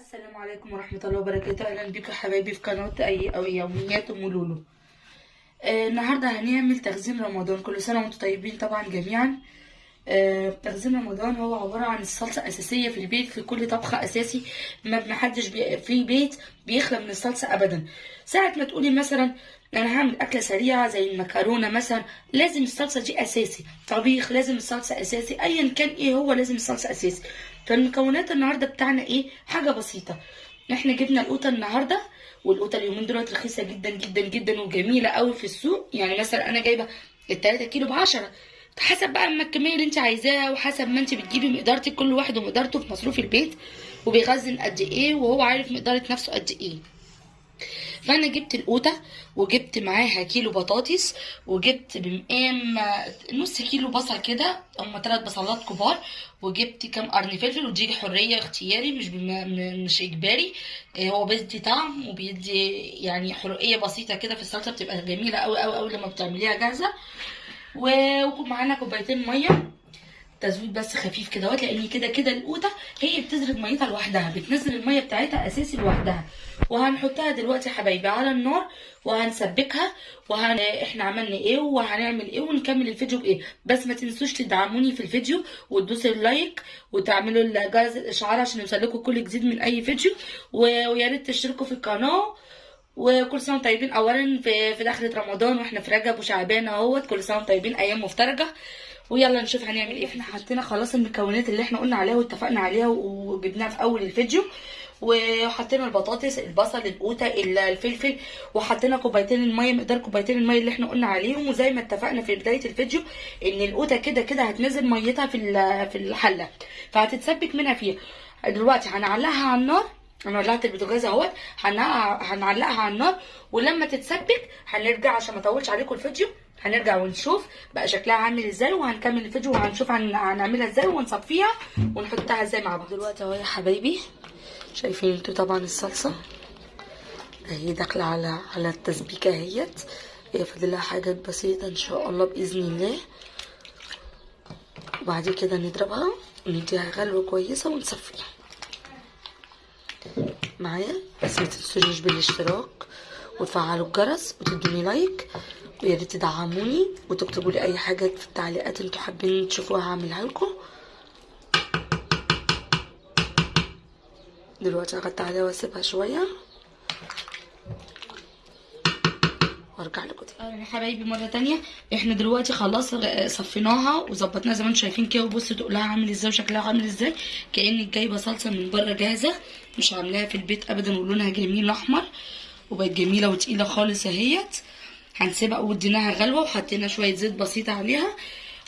السلام عليكم ورحمة الله وبركاته. أهلا بكم حبايبي في قناة أي أو يوميات أم لولو. آه النهاردة هنعمل تخزين رمضان. كل سنة وأنتم طيبين طبعا جميعا. تخزين رمضان هو عبارة عن الصلصة أساسية في البيت في كل طبخة أساسي ما محدش بي في بيت بيخلى من الصلصة أبدا. ساعة ما تقولي مثلا أنا هعمل أكلة سريعة زي المكرونة مثلا لازم الصلصة دي أساسي. طبيخ لازم الصلصة أساسي أيا كان إيه هو لازم الصلصة أساسي. فالمكونات النهاردة بتاعنا إيه؟ حاجة بسيطة. إحنا جبنا القوطة النهارده والقوطة اليومين دولت رخيصة جدا جدا جدا وجميلة قوي في السوق. يعني مثلا أنا جايبة ال 3 كيلو ب 10 حسب بقى ما الكمية اللي انت عايزاها وحسب ما انت بتجيبي مقدارتك كل واحد ومقدارته في مصروف البيت وبيخزن قد إيه وهو عارف مقداره نفسه قد إيه. فأنا جبت القوطة وجبت معاها كيلو بطاطس وجبت بمقام نص كيلو بصل كده هم ثلاث بصلات كبار وجبت كام قرن فلفل ودي حرية اختياري مش بم... مش إجباري. إيه هو بيدي طعم وبيدي يعني حرقية بسيطة كده في الصلصة بتبقى جميلة قوي قوي قوي لما بتعمليها جاهزة. ومعانا كوبايتين مية تزويد بس خفيف كده أهوت لأن كده كده القوطة هي بتزرد ميتها لوحدها بتنزل المية بتاعتها أساسي لوحدها. وهنحطها دلوقتي يا حبايبي على النار وهنسبكها وهن إحنا عملنا إيه وهنعمل إيه ونكمل الفيديو بإيه. بس ما تنسوش تدعموني في الفيديو وتدوسوا اللايك وتعملوا جرس الإشعار عشان يوصلكوا كل جديد من أي فيديو. ويا ريت تشتركوا في القناة وكل سنة طيبين. اولا في في دخلة رمضان وإحنا في رجب وشعبان أهوت. كل سنة طيبين. أيام مفترجة. ويلا نشوف هنعمل إيه. إحنا حطينا خلاص المكونات اللي إحنا قلنا عليها واتفقنا عليها وجبناها في أول الفيديو. وحطينا البطاطس البصل القوطة الفلفل. وحطينا كوبايتين المية مقدار كوبايتين المية اللي إحنا قلنا عليهم. وزي ما اتفقنا في بداية الفيديو إن القوطة كده كده هتنزل ميتها في في الحلة. فهتتسبك منها فيها. دلوقتي هنعلقها على النار. أنا ولعت البوتاجاز أهوت. هنع- هنعلقها على النار ولما تتسبك هنرجع عشان ما أطولش عليكم الفيديو. هنرجع ونشوف بقى شكلها عامل إزاي وهنكمل الفيديو وهنشوف هن- هنعملها إزاي ونصفيها ونحطها إزاي مع بعض. دلوقتي أهو يا حبايبي. شايفين أنتوا طبعا الصلصة؟ أهي داخلة على على التسبيكة أهيت. هي فاضلها حاجات بسيطة إن شاء الله بإذن الله. وبعد كده نضربها ونديها غلوة كويسة ونصفيها. معايا. بس ما تنسوش بالاشتراك وتفعلوا الجرس وتدوني لايك ويا ريت تدعموني وتكتبوا لي أي حاجة في التعليقات أنتوا حابين تشوفوها هعملها لكم. دلوقتي هغطي عليها وأسيبها شوية. وارجع لكم تاني. يا حبايبي مرة تانية. إحنا دلوقتي خلاص صفيناها وظبطناها زي ما أنتم شايفين كده. وبصوا تقولها عامل إزاي وشكلها عامل إزاي. كانك جايبة صلصة من بره جاهزة. مش عاملاها في البيت ابدا ولونها جميل أحمر. وبقت جميلة وتقيلة خالص أهيت. هنسيبها وديناها غلوة وحطينا شوية زيت بسيطه عليها.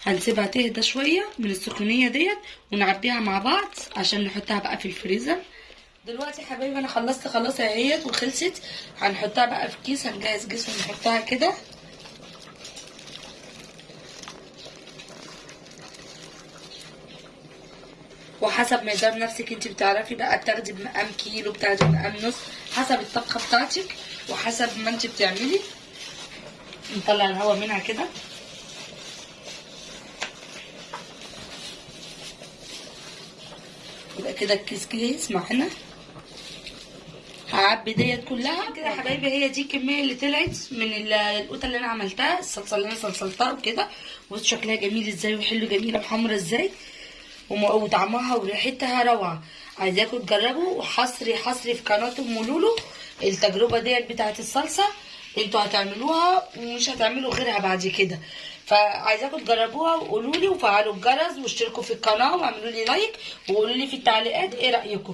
هنسيبها تهدى شوية من السخونيه ديت ونعبيها مع بعض عشان نحطها بقى في الفريزر. دلوقتي حبايبي أنا خلصت خلاص اهيت وخلصت. هنحطها بقى في كيس هنجهز كيس ونحطها كده. وحسب مقدار نفسك انت بتعرفي بقى بتاخدي بمقام كيلو بتاخدي بمقام نص حسب الطبخه بتاعتك وحسب ما انت بتعملي. نطلع الهواء منها كده. يبقى كده الكيس كيس معانا. هعبي ديت كلها كده يا حبايبي هي دي الكمية اللي طلعت من ال- القوطة اللي أنا عملتها الصلصه اللي أنا صلصلتها وكده. بص شكلها جميل إزاي وحلو جميله وحمرا إزاي. وطعمها وريحتها روعة. عايزاكم تجربوا وحصري حصري في قناة أم لولو. التجربة ديت بتاعت الصلصة أنتوا هتعملوها ومش هتعملوا غيرها بعد كده. فعايزاكم تجربوها وقولوا لي وفعلوا الجرس واشتركوا في القناة واعملوا لي like وقولوا لي في التعليقات إيه رأيكم.